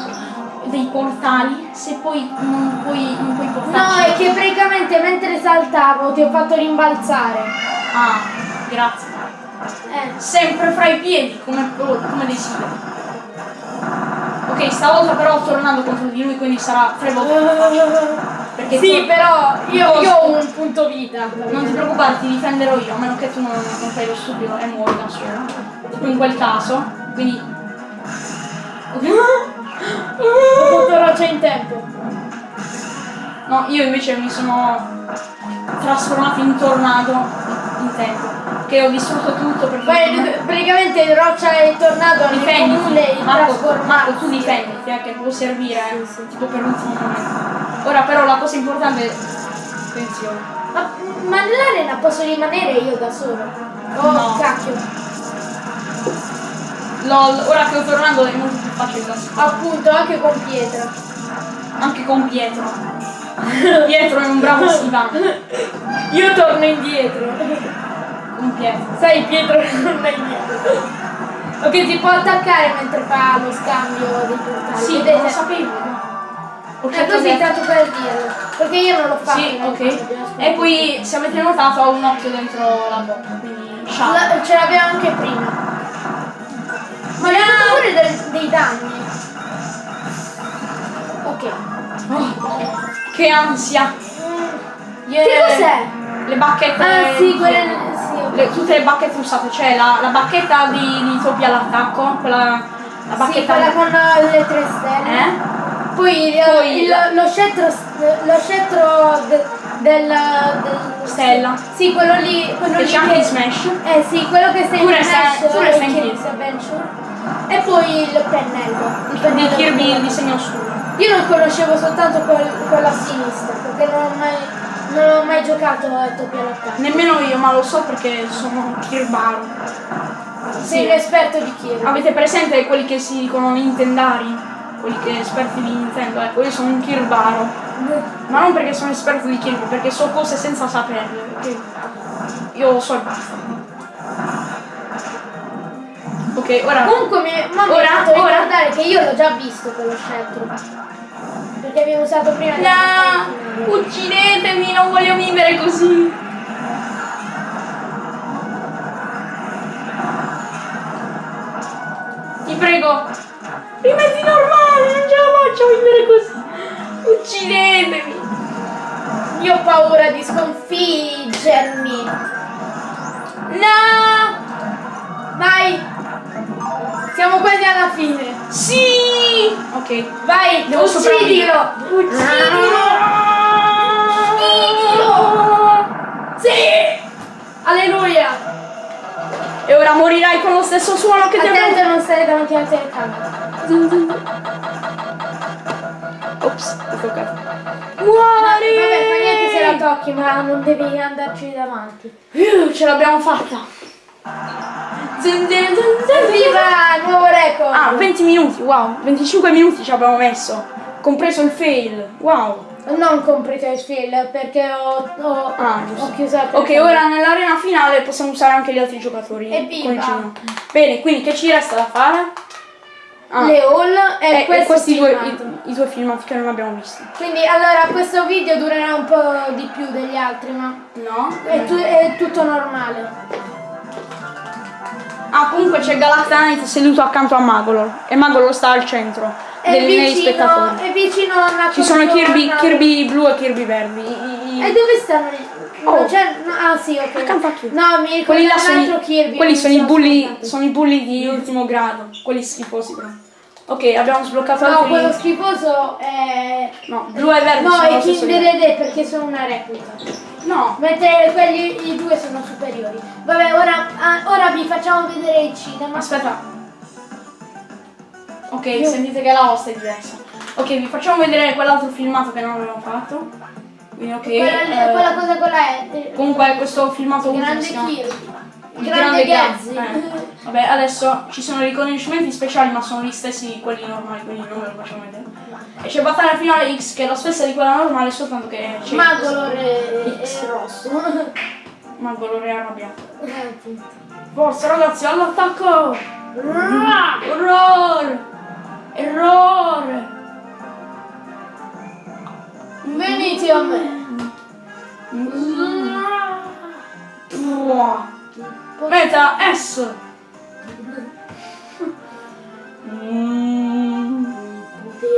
dei portali se poi non puoi, non puoi No, portarci? è che praticamente mentre saltavo ti ho fatto rimbalzare. Ah, grazie. Eh. Sempre fra i piedi, come, come desideri. Ok, stavolta però tornando contro di lui, quindi sarà tre volte facile. Perché Sì, tu- però io, io ho un punto vita. Non ti preoccupare, ti difenderò io, a meno che tu non, non fai lo stupido e muori da solo. In quel caso, quindi... Ho fatto roccia in tempo. No, io invece mi sono trasformato in tornado in tempo. Che ho distrutto tutto per Beh, praticamente roccia e tornado hanno in comune Marco. Marco, tu difenditi, eh, che può servire tipo per l'ultimo momento. Ora però la cosa importante è... Attenzione. Ma, ma nell'arena posso rimanere io da solo? Oh, No. cacchio. LOL, ora che ho tornato è molto più facile da scrivere. Appunto, anche con pietra. Anche con Pietro. Pietro è un bravo schivante. Io torno indietro. Con Pietro. Sai, Pietro (laughs) torna indietro. Ok, si può attaccare mentre fa lo scambio dei portali. Sì, Vedete? lo sapevo. Cercato così, tanto per dirlo. Perché io non l'ho fatto. Sì, ok. E poi, se avete notato, ho un occhio dentro la bocca, quindi. La- ce l'abbiamo anche prima. Ma mi ha fatto pure del- dei danni. Ok. Oh, che ansia! Yeah. Che cos'è? Le bacchette. Ah sì, quelle. Sì, le- tutte le bacchette usate, cioè la, la bacchetta di, di Topia all'attacco, quella. La Sì, bacchetta. quella con le tre stelle. Eh? Poi, eh, Poi il- lo scettro, lo scettro de- del, del- Stella. Sì, quello lì. Quello Che lì c'è anche in Smash. Eh sì, quello che sta in Pure sta- Smash pure sta in Kirby. Adventure. E poi il pennello. Il Di pennello Kirby il disegno oscuro. Io non conoscevo soltanto quel- quello a sinistra, perché non ho mai, non ho mai giocato a Topia Lotta. Nemmeno io, ma lo so perché sono Kirbaro. Sei un esperto di Kirby. Avete presente quelli che si dicono Nintendari? Quelli che esperti di Nintendo? Ecco, io sono un Kirbaro. Ma non perché sono esperto di Kirby, perché so cose senza saperle. Io so e basta. Ok, ora. Comunque mi, ma mi Ora, fatto ora. ricordare che io l'ho già visto quello scettro. Perché abbiamo usato prima del No! Uccidetemi, non voglio vivere così! Ti prego! Rimetti normale, faccio vivere così! Uccidetemi! Io ho paura di sconfiggermi. No! Vai! Siamo quasi alla fine. Sì! Ok, Vai, Devo uccidilo! Uccidilo! Uccidilo! Sì! Alleluia! e ora morirai con lo stesso suono che ti Attento abbiamo... a non stare davanti alla telecamera. Ops, ho toccato. Vabbè, fa niente se la Muori! tocchi, ma non devi andarci davanti. Uh, ce l'abbiamo fatta! Zin, zin. Viva, nuovo record! Ah, 20 minuti, wow, 25 minuti ci abbiamo messo, compreso il fail, wow. Non comprite il fil perché ho, ho, Ah, giusto. ho chiuso la Ok, ora nell'arena finale possiamo usare anche gli altri giocatori. Il cino. Bene, quindi che ci resta da fare? Ah, Le haul e, eh, questo questi due, i, i due filmati che non abbiamo visto. Quindi allora questo video durerà un po' di più degli altri, ma No? è, tu- è tutto normale. Ah, comunque c'è Galactanite seduto accanto a Magolor e Magolor sta al centro È miei vicino, spettatori. è vicino a una Ci sono Kirby. Kirby blu e Kirby verdi. I- i- E dove stanno? i- Oh. Non c'è- no, ah sì, ok. No, mi ricordo quelli là un sono, altro i- Kirby. quelli sono i bulli, sono i bulli di ultimo grado, quelli schifosi però. Ok, abbiamo sbloccato No, altri. quello schifoso è... No, blu e verde No, sono è Kinder ed è perché sono una replica. No, Mentre quelli i due sono superiori. Vabbè, ora, ah, ora vi facciamo vedere il cinema. aspetta. Ok, Io- sentite che la host è diversa. Ok, vi facciamo vedere quell'altro filmato che non abbiamo fatto. Quindi ok. Quella, eh, quella cosa quella è... eh, comunque questo filmato ultimo Grande Kirby. Il Grande Gam. Gazzi. Eh, Vabbè, adesso ci sono riconoscimenti speciali, ma sono gli stessi di quelli normali, quindi non ve lo facciamo vedere. E c'è battaglia finale X che è la stessa di quella normale, soltanto che c'è Magolor è, è rosso. Magolor è arrabbiato. Forza ragazzi, all'attacco! Errore! Errore! Venite a me. Meta S!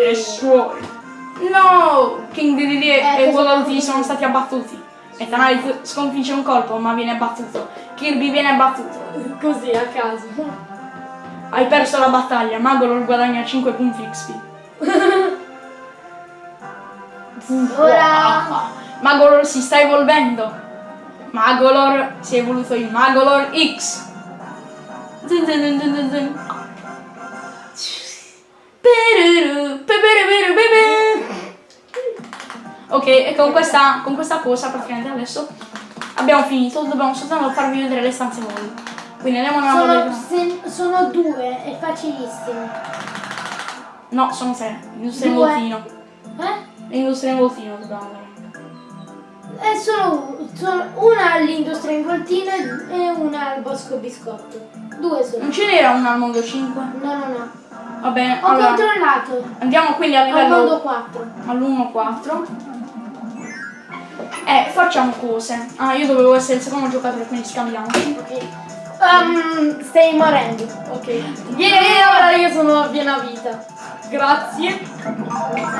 E suoi. No! King DDD Eh, e questo- Waddle sono stati abbattuti. E Tanite sconfigge un colpo ma viene abbattuto. Kirby viene abbattuto. Così a caso. Hai perso la battaglia, Magolor guadagna 5 punti XP. (laughs) Ora Magolor si sta evolvendo. Magolor si è evoluto in Magolor X. Zin zin. Peruru, pepereperu, pepe. Ok, e con questa, con questa cosa praticamente adesso abbiamo finito, dobbiamo soltanto farvi vedere le stanze voi. Quindi andiamo nella sono, se- sono due, è facilissimo. No, sono tre. In Due. voltino. Eh? Industria in voltino dobbiamo. È solo una all'industria in voltino e una al bosco biscotto. Due sono. Non ce n'era una al mondo 5? No, no, no. Va bene, Ho allora controllato. andiamo quindi a Al mondo livello 4. all'1-4. Eh, facciamo cose. Ah, io dovevo essere il secondo giocatore, quindi scambiamoci. Ok. Um, stai morendo. Ok. Yeah, ora io sono a piena vita. Grazie.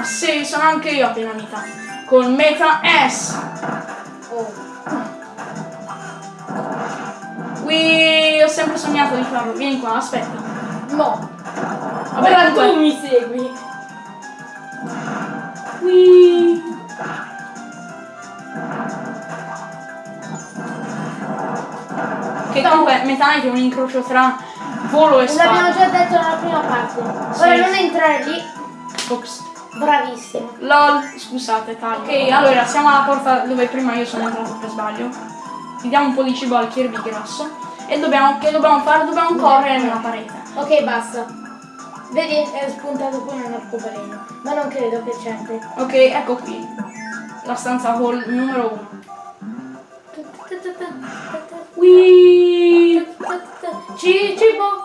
Sì, sono anche io a piena vita. Con Meta S. Oh. Qui ho sempre sognato di farlo. Vieni qua, aspetta. No. Vabbè, ora tu mi segui. Qui. Che comunque Meta Knight è un incrocio tra volo e L'abbiamo spada. già detto nella prima parte. Ora Sì. non entrare lì. Ops. Bravissimo. LOL, scusate, taglio. Ok, allora siamo alla porta dove prima io sono entrato per sbaglio. Gli diamo un po' di cibo al Kirby grasso. E dobbiamo, che dobbiamo fare? Dobbiamo correre nella parete. Ok, basta. Vedi, è spuntato pure un arcobaleno. Ma non credo che c'entri. Ok, ecco qui. La stanza hall numero 1. Cibo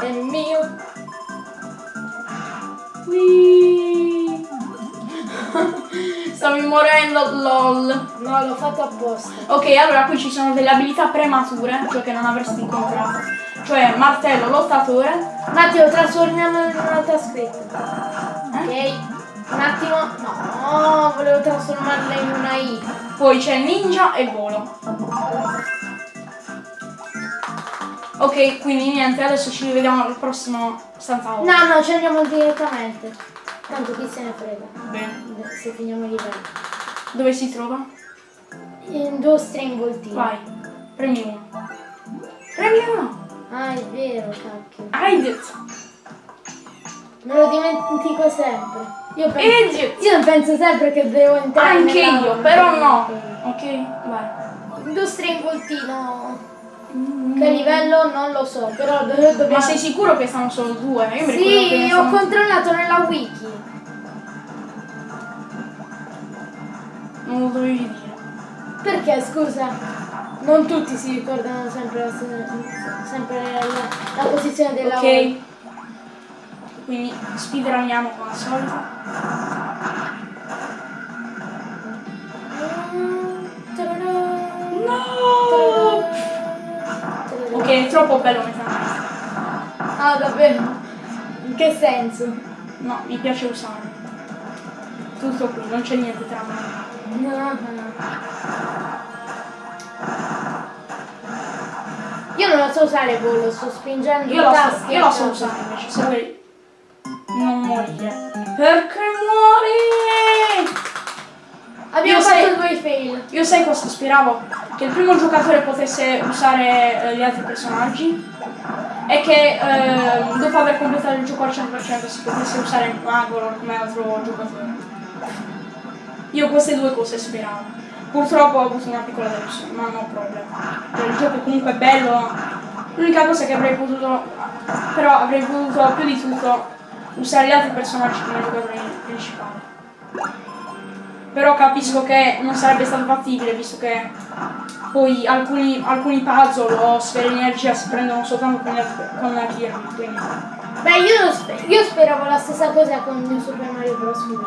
è mio. (laughs) Stavi morendo, lol. No, l'ho fatto apposta. Ok, allora qui ci sono delle abilità premature, cioè che non avresti incontrato. Cioè martello, lottatore. Matteo, trasformiamo in un'altra scritta. Ok. Un attimo. No, volevo trasformarla in una I. Poi c'è ninja e volo. Ok, quindi niente, adesso ci rivediamo al prossimo stanza. No, no, ci andiamo direttamente. Tanto chi se ne frega. Bene. Se finiamo i livelli. Dove si trova? Industria involtiva. Vai. Premi uno. Premi uno. Ah, è vero, cacchio. Hai detto. Me lo dimentico sempre. Io penso, io penso sempre che devo entrare Anche nella- io, però no. Ok, vai. Industria in voltino. Che livello non lo so, però do- dobbiamo... Ma sei sicuro che stanno solo due? Io mi ricordo che Sì, ho controllato nella wiki. Non lo dovevi dire. Perché, scusa? Non tutti si ricordano sempre la, sempre la, la posizione della Ok. Quindi speedruniamo come al solito. No! Ok, è troppo bello Meta Knight. Ah, davvero? In che senso? No, mi piace usarlo. Tutto qui, non c'è niente tra me. No, no. Io non la so usare volo, sto spingendo Io la so, io la a so usare invece, se morire. Perché muori? Abbiamo Io fatto sei- due fail. Io sai cosa speravo? Che il primo giocatore potesse usare eh, gli altri personaggi e che eh, dopo aver completato il gioco al 100% si potesse usare il Magolor come altro giocatore. Io queste due cose speravo. Purtroppo ho avuto una piccola delusione, ma no problema. Cioè, il gioco comunque è bello. L'unica cosa che avrei potuto. Però avrei potuto più di tutto usare gli altri personaggi come giocatori principali. Però capisco che non sarebbe stato fattibile visto che poi alcuni, alcuni puzzle o sfere di energia si prendono soltanto con, con la Kirby, quindi. Beh, io, lo spe- io speravo la stessa cosa con New Super Mario Bros. Wii.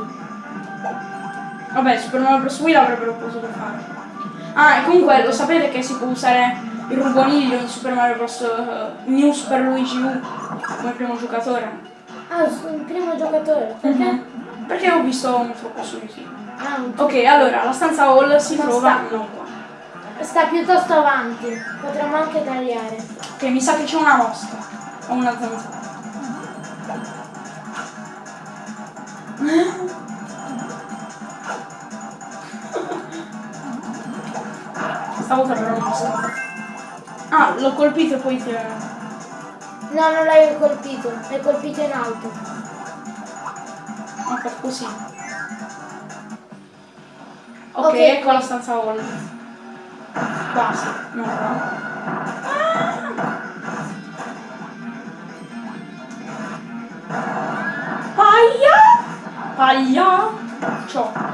Vabbè, Super Mario Bros. Wii l'avrebbero potuto fare. Ah, e comunque lo sapete che si può usare il ruboniglio in Super Mario Bros. eh, New Super Luigi U come primo giocatore. Ah, il primo giocatore. Perché? Mhm. Perché ho visto un trucco su YouTube. Ah, Ok, allora, la stanza hall si Ma trova sta- non qua. Sta piuttosto avanti. Potremmo anche tagliare. Ok, mi sa che c'è una mosca. O una zanzara. (laughs) Stavolta però non mosca. Ah, l'ho colpito e poi ti... No, non l'hai colpito. L'hai colpito in alto. Ho fatto così. Ok, Ok, ecco la stanza hall. Quasi, no, no. Paglia! Paglia! Ciò.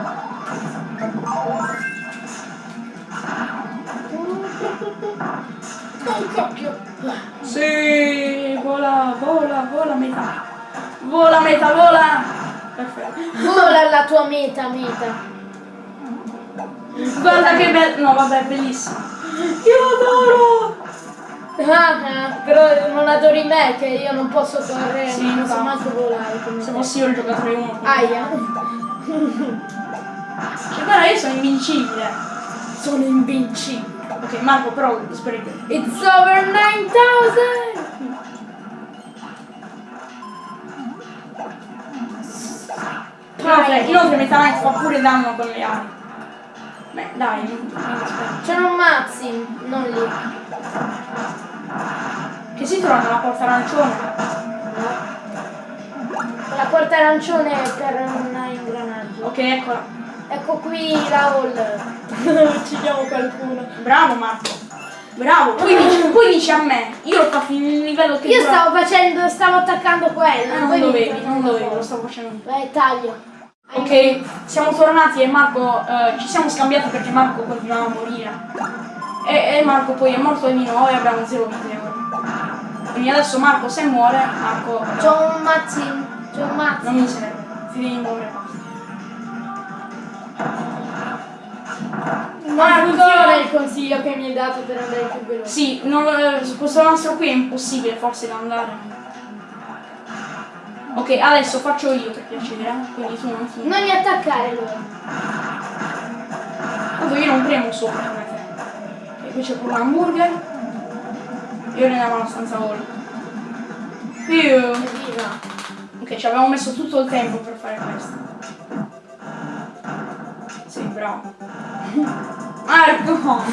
Cocchio. Sì, vola, vola, vola metà. Vola metà, vola! Perfetto. Vola la tua meta, meta. Guarda che bello. No, vabbè, è bellissimo. Io adoro! Ah, ah, però non adori me che io non posso correre, Sì, non posso manco volare Se fossi io il giocatore 1. Aia. Cioè, guarda, io sono invincibile. Sono invincibile. Ok, Marco, però speri che. It's over 9000! Inoltre, inoltre Meta Knight fa pure danno con le ali. Beh, dai, non. C'erano mazzi, non lì. Che si trova nella porta arancione. La porta arancione è per un ingranaggio. Ok, eccola. Ecco qui la (laughs) hall. Uccidiamo qualcuno. Bravo Marco. Bravo. Poi dici, poi dici a me. Io l'ho fatto in un livello che Io dura- stavo facendo, stavo attaccando quello. Ah, non dovevi, non una dovevi, lo stavo facendo. Vai, taglio. Ok, siamo tornati e Marco eh, ci siamo scambiati perché Marco continuava a morire. E, e Marco poi è morto e abbiamo zero vite ora. Quindi adesso Marco se muore, Marco eh, C'ho un mazzino. C'ho un mazzo. non mi serve, ti devi muovere funziona il consiglio che mi hai dato per andare più veloce. Sì, non, eh, su questo nastro qui è impossibile forse da andare. Ok, adesso faccio io per piacere, eh, quindi tu non ti... Non mi attaccare loro. Tanto io non premo sopra come te. E qui c'è pure un hamburger. E ora andiamo alla stanza hall. Più. Ok, ci avevamo messo tutto il tempo per fare questo. Bravo. Marco!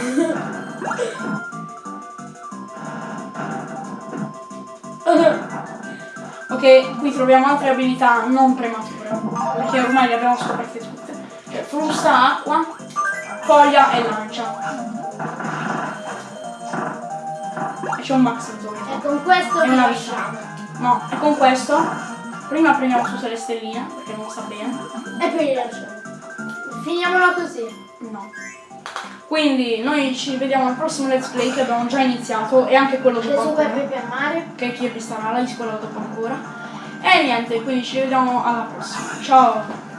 Ok, qui troviamo altre abilità non premature. Perché ormai le abbiamo scoperte tutte. Cioè frusta, acqua, foglia e lancia. E c'è un maxi zombie. E con questo E vi una lasciamo. No, e con questo prima prendiamo tutte le stelline, perché non sa bene. E poi li lasciamo. Finiamolo così. No. Quindi noi ci vediamo al prossimo let's play che abbiamo già iniziato e anche quello dopo pepe amare. che è Kirby Star Allies, quello dopo ancora. E niente, quindi ci vediamo alla prossima. Ciao!